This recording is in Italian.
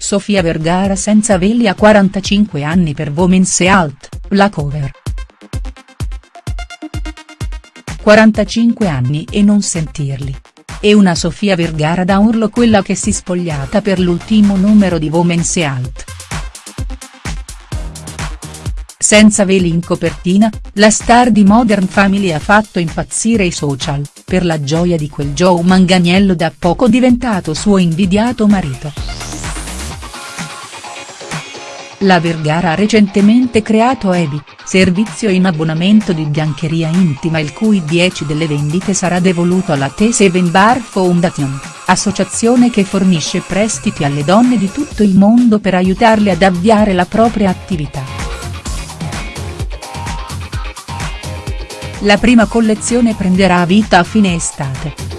Sofia Vergara senza veli a 45 anni per Women's Health, la cover. 45 anni e non sentirli. E una Sofia Vergara da urlo quella che si spogliata per l'ultimo numero di Women's Health. Senza veli in copertina, la star di Modern Family ha fatto impazzire i social, per la gioia di quel Joe Manganiello da poco diventato suo invidiato marito. La Vergara ha recentemente creato Ebi, servizio in abbonamento di biancheria intima il cui 10 delle vendite sarà devoluto alla T7 Bar Foundation, associazione che fornisce prestiti alle donne di tutto il mondo per aiutarle ad avviare la propria attività. La prima collezione prenderà vita a fine estate.